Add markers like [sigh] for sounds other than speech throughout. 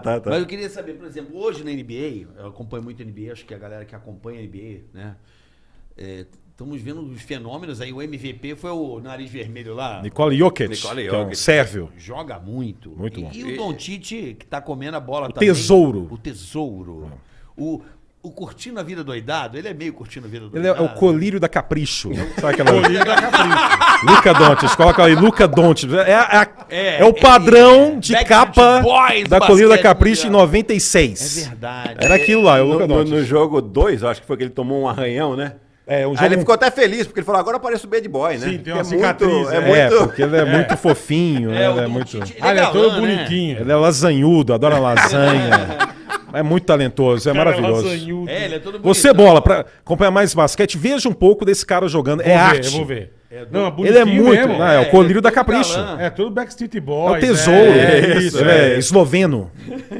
tá, tá. Mas eu queria saber, por exemplo, hoje na NBA, eu acompanho muito a NBA, acho que a galera que acompanha a NBA, né? é, estamos vendo os fenômenos aí. O MVP foi o nariz vermelho lá. Nicole Jokic, Nicole que é um Jokic. sérvio. Joga muito. Muito e, bom. E o Don Tite, que tá comendo a bola O também. tesouro. O tesouro. O, o Curtindo a Vida Doidado, ele é meio Curtindo a Vida Ele é Doidado. o colírio da capricho. Sabe aquela... Colírio da Capricho. Luca Doncic, coloca aí, Luca Doncic. É, é, a- É, é o padrão é, de Backstreet capa Boys, da Colírio da Capricho em mundial. 96. É verdade. Era aquilo lá, é o No, Luca no- Doncic. no jogo 2, eu acho que foi que ele tomou um arranhão, né? É, um Aí jogo... ele ficou até feliz, porque ele falou, agora parece o Bad Boy, né? Sim, tem uma é cicatriz, Muito, é, é. É, muito... porque ele é [laughs] muito fofinho, né? É, Ele é muito... Tite, Ah, ele é todo né? bonitinho. Ele é lasanhudo, adora lasanha. [laughs] é muito talentoso, é Cara maravilhoso. lasanhudo. É, ele é todo Você, bonitão. bola, pra acompanhar mais basquete, veja um pouco desse cara jogando. Vou é ver, arte. Eu vou ver. Não, Ele é muito. mesmo. não, é, o É, colírio ele é da Capricho. galã. É tudo Backstreet É Boys. o tesouro. É, isso. Ele é esloveno.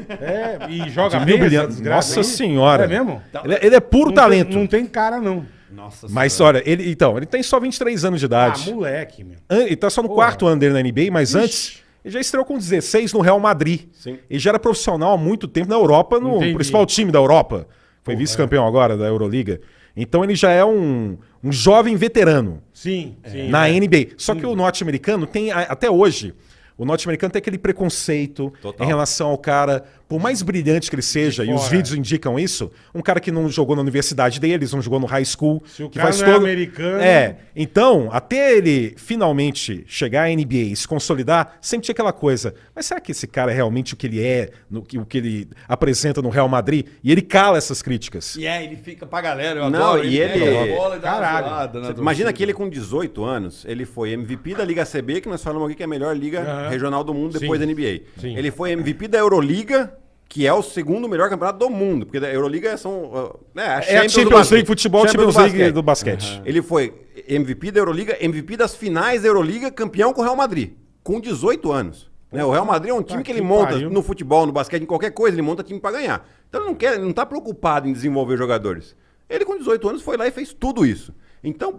É, e joga bem desgraça Nossa aí. senhora. É mesmo? Ele, é- ele é puro Não tem- talento. não tem cara, não. Nossa Mas Senhora. olha, ele, então, ele tem só 23 anos de Ah, idade. moleque, meu. Ele tá só no quarto ano dele na NBA, mas antes ele já estreou com 16 no Real Madrid. Sim. Ele já era profissional há muito tempo na Europa, no Entendi. principal time da Europa. Foi vice-campeão agora da Euroliga. Então ele já é um, um jovem veterano Sim, sim. na é. NBA. Só que o norte-americano tem, até hoje, o norte-americano tem aquele preconceito Total. em relação ao cara, por mais brilhante que ele seja, e os vídeos indicam isso, um cara que não jogou na universidade deles, não jogou no high school. Se o que cara faz não é todo... americano- É, então, até ele finalmente chegar à NBA e se consolidar, sempre tinha aquela coisa, mas será que esse cara é realmente o que ele é, no, o que ele apresenta no Real Madrid? E ele cala essas críticas. E é, ele fica pra galera, eu Não, adoro. e ele- pega a bola e dá uma Caralho. zoada na Imagina que ele com 18 anos, ele foi MVP da Liga CB, que nós falamos aqui que é a melhor liga Aham. regional do mundo depois Sim. da NBA. Sim. Ele foi MVP da Euroliga, que é o segundo melhor campeonato do mundo, porque da Euroliga são... uh, né, É a Champions. League futebol, Champions League do basquete. Ele foi MVP da Euroliga, MVP das finais da Euroliga, campeão com o Real Madrid, com 18 anos. Né, O Real Madrid é um time que que ele monta pariu. no futebol, no basquete, em qualquer coisa, ele monta time pra ganhar. Então ele não quer, ele não tá preocupado em desenvolver jogadores. Ele com 18 anos foi lá e fez tudo isso. Então,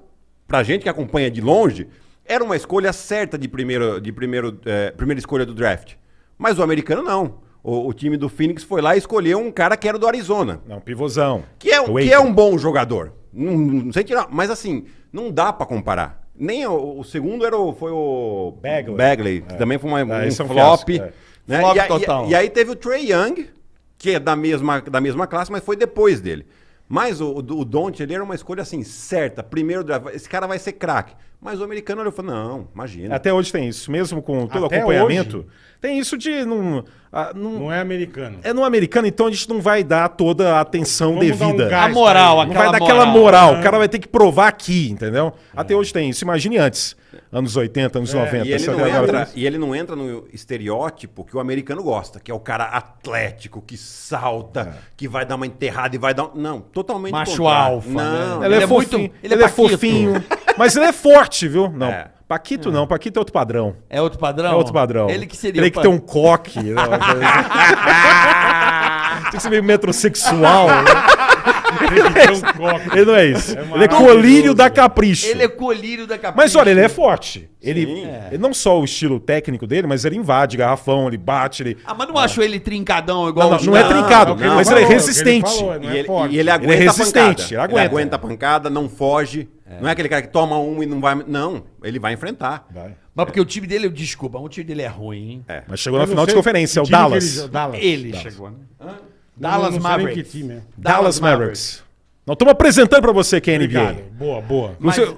pra gente que acompanha de longe, era uma escolha certa de, primeiro, de primeiro, eh, primeira escolha do draft. Mas o americano não. O, o time do Phoenix foi lá e escolheu um cara que era do Arizona. Não, pivôzão. Que é, que é um bom jogador. Não, não sei tirar. Mas assim, não dá pra comparar. Nem o, o segundo era o, foi o Bagley. que também foi uma, um esse é um flop. é. né? Flop e, total. E, e aí teve o Trey Young, que é da mesma, da mesma classe, mas foi depois dele. Mas o, o Don't, ele era uma escolha assim, certa. Primeiro draft, esse cara vai ser craque. Mas o americano olhou e falou: não, imagina. Até hoje tem isso, mesmo com todo Até acompanhamento. hoje? Tem isso de. Não, ah, não- Não é americano. é no americano, então a gente não vai dar toda a atenção Vamos dar um devida. gás A moral, ele. não vai aquela dar aquela moral. moral. O cara vai ter que provar aqui, entendeu? Até hoje tem isso. Imagine antes. Anos 80, anos 90. É, E ele, não entra, e ele não entra no estereótipo que o americano gosta, que é o cara atlético, que salta, que vai dar uma enterrada e vai dar. um- Não, totalmente. Macho contrário. alfa, Não, né? Ele, Ele é, é muito- fofinho. ele Ele, é é Paquito. fofinho. [laughs] Mas ele é forte, viu? Não. É. Paquito não. Paquito é outro padrão. É outro padrão? É outro padrão. Ele que seria Ele que tem um coque. né. [laughs] Tem que ser meio metrosexual. né? Ele. Ele não é isso. É ele é colírio da capricho. Ele é colírio da capricho. Mas olha, ele é forte. Ele, Sim. ele não só o estilo técnico dele, mas ele invade garrafão, ele bate, ele. Ah, mas não achou ele trincadão igual Não, não, não é trincado, é o que ele mas falou, ele é é ele resistente. falou, não E é ele, e ele aguenta resistente, a ele pancada. Ele aguenta. aguenta a pancada, não foge. Não é aquele cara que toma um e não vai. Não, ele vai enfrentar. Vai. Mas porque o time dele, desculpa, o time dele é ruim, hein? É. Mas chegou Eu na não final de sei conferência, é o Dallas. ele- Dallas. Ele Dallas. chegou, né? Não, Dallas não nem Mavericks. que time é. Dallas Mavericks. Nós estamos apresentando pra você quem é NBA. Boa, boa. Mas- Você-